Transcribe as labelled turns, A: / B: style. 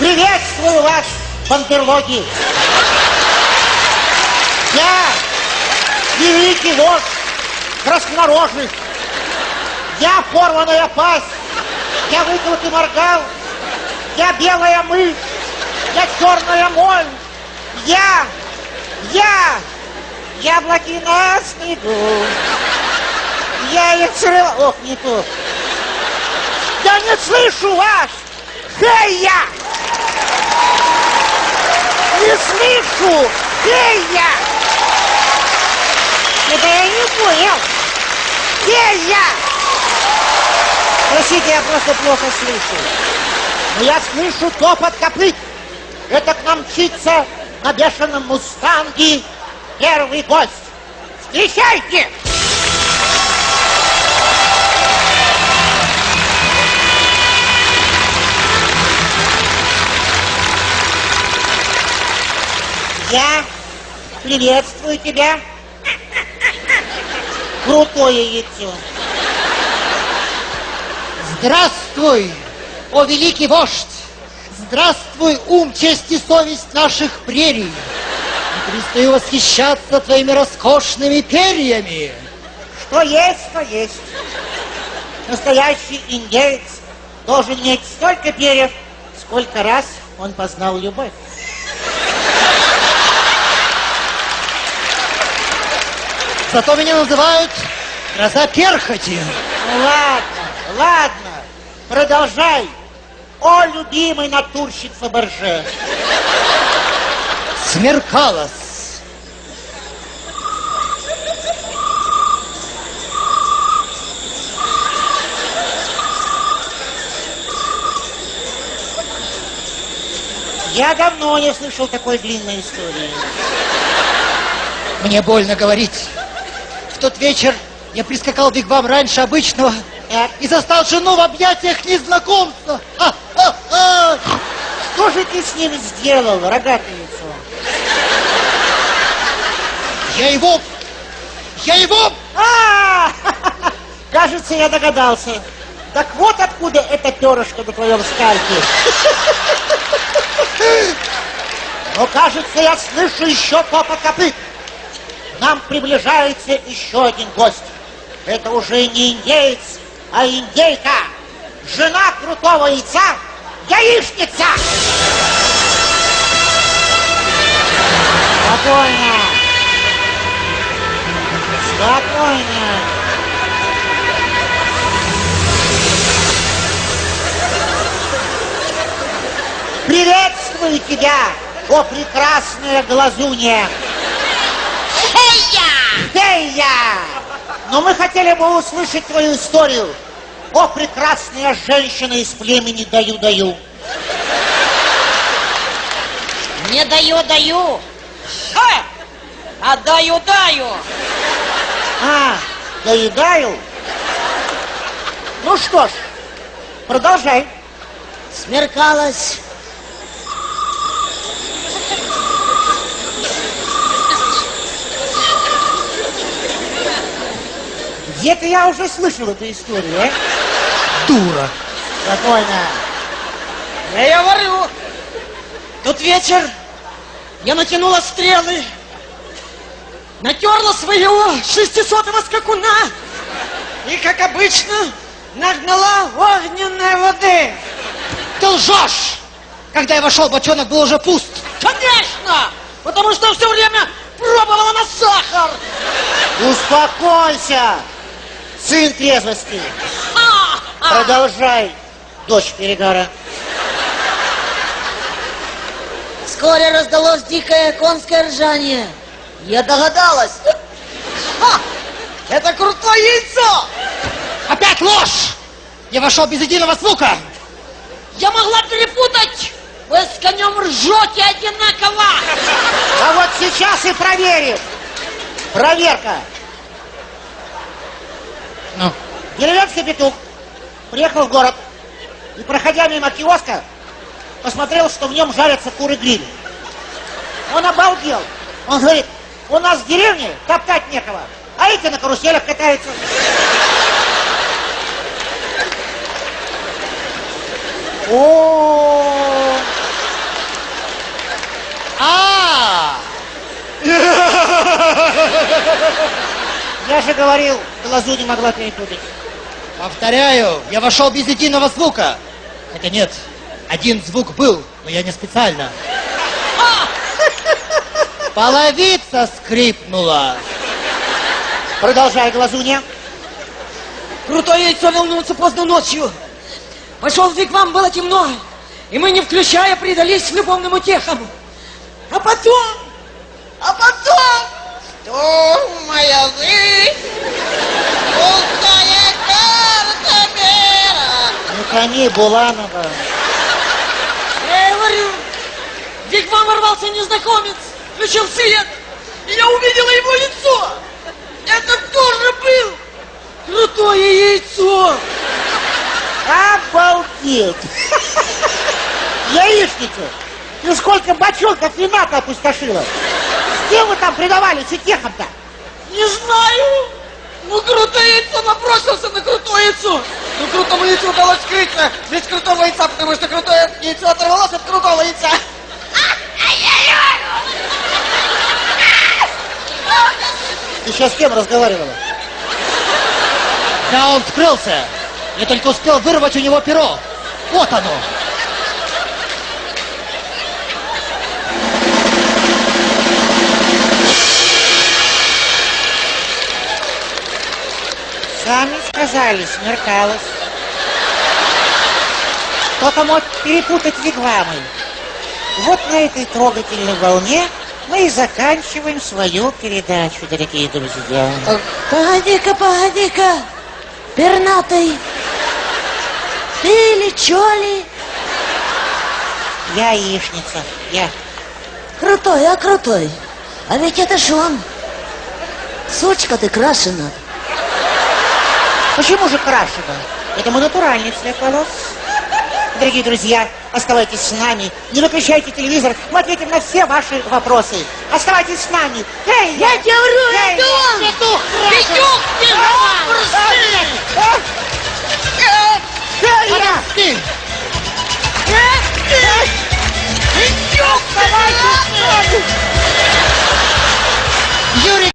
A: Приветствую вас, бандерлоги! Я великий вождь краснорожих! Я порванная пасть! Я выколотый моргал! Я белая мышь! Я черная моль! Я! Я! Яблоки на снегу! Я их срыла... Ох, не то! Я не слышу вас! Фея! Не слышу! Фея! Это я не понял! Фея! Простите, я просто плохо слышу. Но я слышу топот копыт. Это к нам мчится на бешеном мустанге первый гость. Встречайте! Я приветствую тебя. Крутое яйцо.
B: Здравствуй, о великий вождь! Здравствуй, ум, честь и совесть наших прерий! И перестаю восхищаться твоими роскошными перьями!
A: Что есть, то есть. Настоящий индеец должен иметь столько перьев, сколько раз он познал любовь.
B: Зато меня называют гроза перхоти.
A: Ну ладно, ладно, продолжай. О, любимый натурщик Фаберже.
B: Смеркалось.
A: Я давно не слышал такой длинной истории.
B: Мне больно говорить. Тот вечер я прискакал в Бигвам раньше обычного и застал жену в объятиях незнакомца.
A: Что же ты с ним сделал, рогатое яйцо?
B: Я его... Я его...
A: А, кажется, я догадался. Так вот откуда это перышко на твоем скальпе. Но, кажется, я слышу еще топот копыт. Нам приближается еще один гость. Это уже не индеец, а индейка. Жена крутого яйца, яичница. Спокойно. Спокойно. Приветствую тебя, о прекрасная глазунья! Фея! Но мы хотели бы услышать твою историю. О, прекрасная женщина из племени Даю-Даю.
C: Не даю, даю. Ха! А даю, даю.
A: А, доедаю? Ну что ж, продолжай.
C: Смеркалось.
A: Где-то я уже слышал эту историю, а?
B: Дура.
A: Спокойно.
C: Я говорю, тот вечер я натянула стрелы, натерла своего шестисотого скакуна и, как обычно, нагнала огненной воды.
B: Ты лжешь! Когда я вошел, бочонок был уже пуст.
C: Конечно! Потому что все время пробовала на сахар.
A: Успокойся, сын
C: а.
A: Продолжай, дочь перегара.
C: Вскоре раздалось дикое конское ржание. Я догадалась. Ха! Это крутое яйцо!
B: Опять ложь! Я вошел без единого звука.
C: Я могла перепутать! Вы с конем ржете одинаково!
A: А вот сейчас и проверим. Проверка. Деревенский петух приехал в город и, проходя мимо киоска, посмотрел, что в нем жарятся куры гриль. Он обалдел. Он говорит, у нас в деревне топтать некого, а эти на каруселях катаются. О! А! Я же говорил, глазу не могла перепутать.
B: Повторяю, я вошел без единого звука. Хотя нет, один звук был, но я не специально. Половица скрипнула.
A: Продолжай, глазунья.
C: Крутое яйцо волнуется поздно ночью. Пошел в вигвам, было темно. И мы, не включая, предались любовным утехам. А потом... А потом...
D: Что моя вы? Пустая карта мира.
A: Не тони, Буланова.
C: Я говорю, в вигвам ворвался незнакомец, включил свет, и я увидела его лицо. Это тоже был крутое яйцо.
A: Обалдеть! Яичница! Ты сколько бочонков вина-то опустошила? Кем вы там предавались утехам-то?
C: Не знаю. Ну, крутое яйцо набросился на крутое яйцо.
D: Ну, крутому яйцу удалось скрыться. Здесь крутого яйца, потому что крутое яйцо оторвалось от крутого яйца.
A: Ты сейчас с кем разговаривала?
B: Да, он скрылся. Я только успел вырвать у него перо. Вот оно.
A: Сами сказали, смеркалось. Кто-то мог перепутать вигвамы. Вот на этой трогательной волне мы и заканчиваем свою передачу, дорогие друзья.
E: Погоди-ка, погоди-ка, пернатый, ты ли, чё ли?
A: Я яичница, я.
E: Крутой, а крутой. А ведь это ж он. Сучка ты крашена.
A: Почему же крашеная? Это мой натуральный цвет волос. Дорогие друзья, оставайтесь с нами. Не выключайте телевизор. Мы ответим на все ваши вопросы. Оставайтесь с нами. Эй,
E: я, я тебя вру,
A: эй,
E: это он!
A: Петух!
C: Петух! Петух!
A: Петух!
C: Юрий